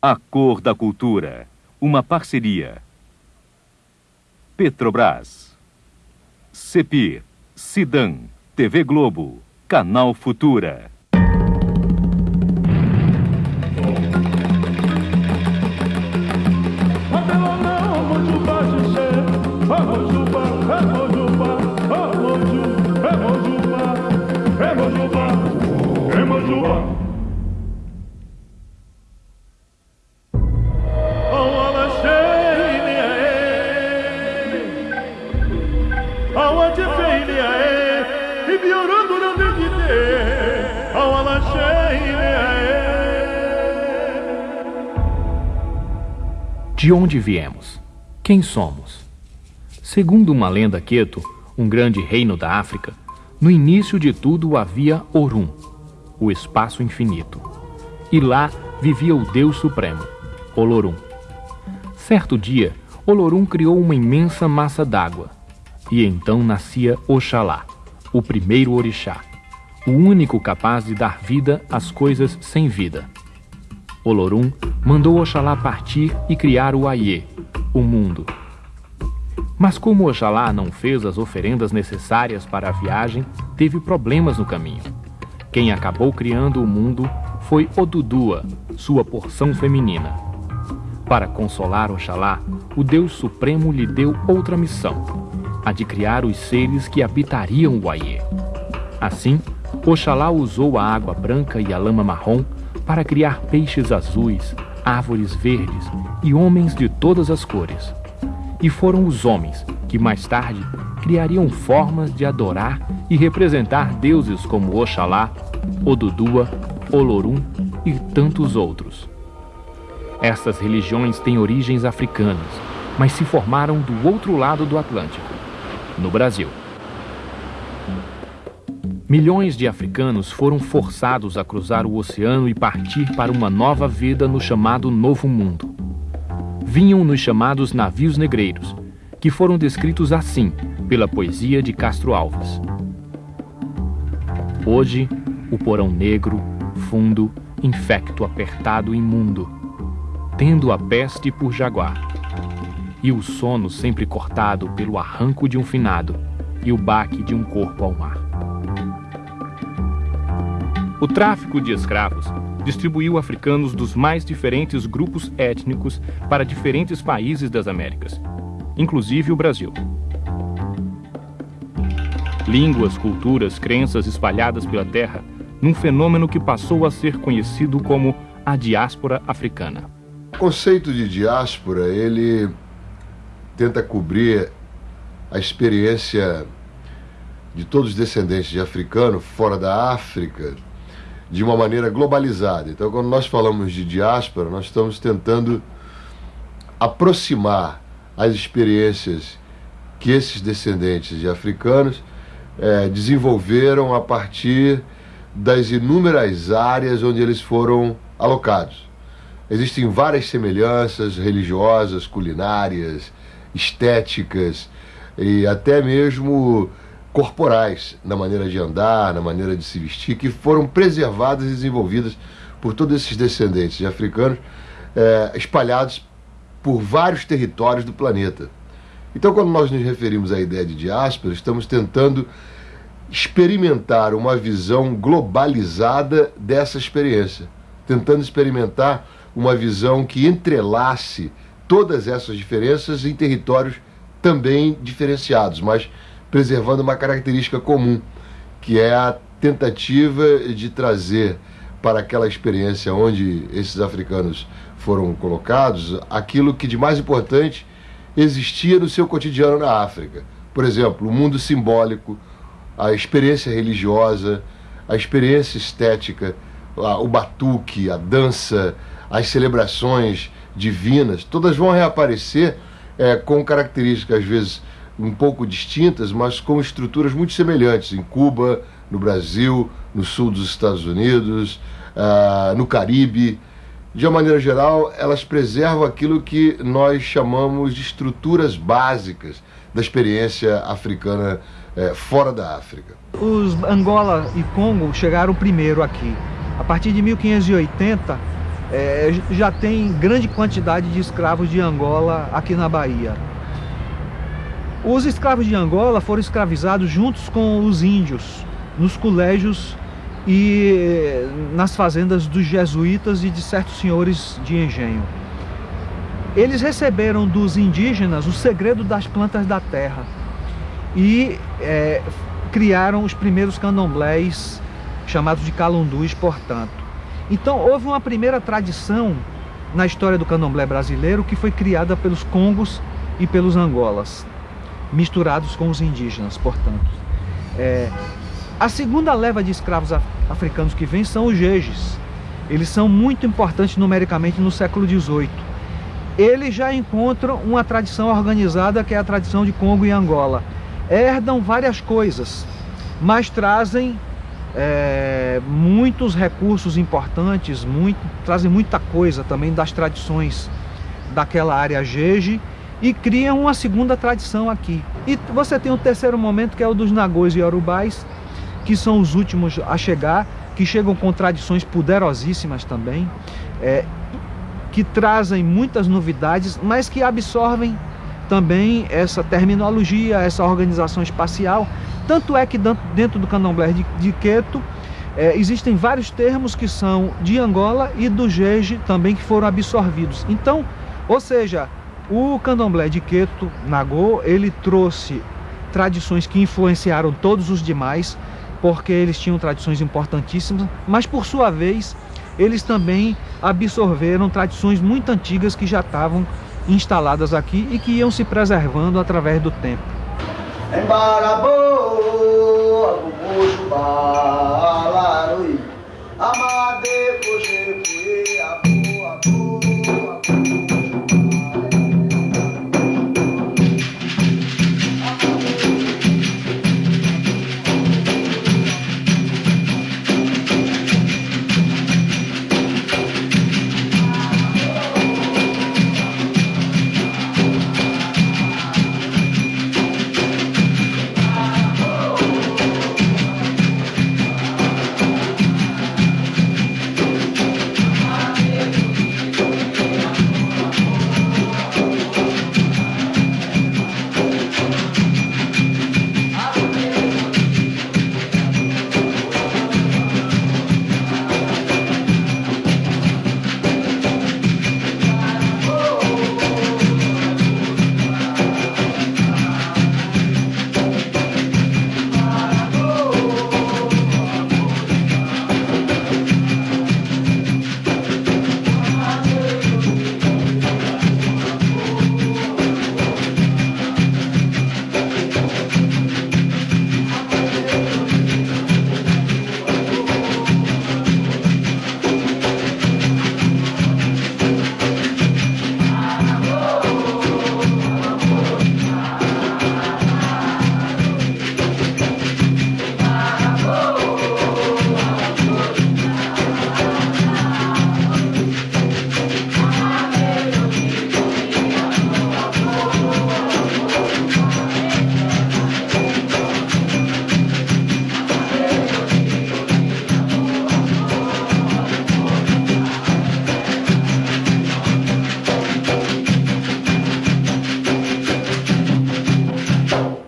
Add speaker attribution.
Speaker 1: A cor da cultura. Uma parceria. Petrobras. Cepir. Sidan. TV Globo. Canal Futura.
Speaker 2: De onde viemos? Quem somos? Segundo uma lenda queto, um grande reino da África, no início de tudo havia Orum, o espaço infinito. E lá vivia o Deus Supremo, Olorum. Certo dia, Olorum criou uma imensa massa d'água. E então nascia Oxalá, o primeiro orixá, o único capaz de dar vida às coisas sem vida. Olorum mandou Oxalá partir e criar o Aie, o mundo. Mas como Oxalá não fez as oferendas necessárias para a viagem, teve problemas no caminho. Quem acabou criando o mundo foi Odudua, sua porção feminina. Para consolar Oxalá, o Deus Supremo lhe deu outra missão, a de criar os seres que habitariam o Aie. Assim, Oxalá usou a água branca e a lama marrom para criar peixes azuis, árvores verdes e homens de todas as cores. E foram os homens que mais tarde criariam formas de adorar e representar deuses como Oxalá, Odudua, Olorum e tantos outros. Essas religiões têm origens africanas, mas se formaram do outro lado do Atlântico, no Brasil. Milhões de africanos foram forçados a cruzar o oceano e partir para uma nova vida no chamado Novo Mundo. Vinham nos chamados navios negreiros, que foram descritos assim pela poesia de Castro Alves. Hoje, o porão negro, fundo, infecto, apertado, imundo, tendo a peste por jaguar, e o sono sempre cortado pelo arranco de um finado e o baque de um corpo ao mar. O tráfico de escravos distribuiu africanos dos mais diferentes grupos étnicos para diferentes países das Américas, inclusive o Brasil. Línguas, culturas, crenças espalhadas pela terra num fenômeno que passou a ser conhecido como a diáspora africana.
Speaker 3: O conceito de diáspora, ele tenta cobrir a experiência de todos os descendentes de africano fora da África, de uma maneira globalizada. Então, quando nós falamos de diáspora, nós estamos tentando aproximar as experiências que esses descendentes de africanos é, desenvolveram a partir das inúmeras áreas onde eles foram alocados. Existem várias semelhanças religiosas, culinárias, estéticas e até mesmo corporais, na maneira de andar, na maneira de se vestir, que foram preservadas e desenvolvidas por todos esses descendentes de africanos é, espalhados por vários territórios do planeta. Então, quando nós nos referimos à ideia de diáspora, estamos tentando experimentar uma visão globalizada dessa experiência, tentando experimentar uma visão que entrelace todas essas diferenças em territórios também diferenciados, mas preservando uma característica comum, que é a tentativa de trazer para aquela experiência onde esses africanos foram colocados aquilo que de mais importante existia no seu cotidiano na África. Por exemplo, o mundo simbólico, a experiência religiosa, a experiência estética, o batuque, a dança, as celebrações divinas, todas vão reaparecer é, com características às vezes um pouco distintas, mas com estruturas muito semelhantes em Cuba, no Brasil, no sul dos Estados Unidos, uh, no Caribe. De uma maneira geral, elas preservam aquilo que nós chamamos de estruturas básicas da experiência africana eh, fora da África.
Speaker 4: Os Angola e Congo chegaram primeiro aqui. A partir de 1580, é, já tem grande quantidade de escravos de Angola aqui na Bahia. Os escravos de Angola foram escravizados juntos com os índios nos colégios e eh, nas fazendas dos jesuítas e de certos senhores de engenho. Eles receberam dos indígenas o segredo das plantas da terra e é, criaram os primeiros candomblés chamados de calundus, portanto. Então houve uma primeira tradição na história do candomblé brasileiro que foi criada pelos congos e pelos angolas, misturados com os indígenas, portanto. É, a segunda leva de escravos africanos que vem são os jejes. Eles são muito importantes numericamente no século XVIII. Eles já encontram uma tradição organizada que é a tradição de Congo e Angola. Herdam várias coisas, mas trazem é, muitos recursos importantes, muito, trazem muita coisa também das tradições daquela área Jeje e criam uma segunda tradição aqui. E você tem o terceiro momento que é o dos Nagôs e Yorubais, que são os últimos a chegar, que chegam com tradições poderosíssimas também, é, que trazem muitas novidades, mas que absorvem também essa terminologia, essa organização espacial. Tanto é que dentro do candomblé de, de Queto é, existem vários termos que são de Angola e do Jeje também que foram absorvidos. Então, ou seja, o candomblé de Queto, Nagô, ele trouxe tradições que influenciaram todos os demais, porque eles tinham tradições importantíssimas, mas por sua vez, eles também absorveram tradições muito antigas que já estavam instaladas aqui e que iam se preservando através do tempo. Embarabô,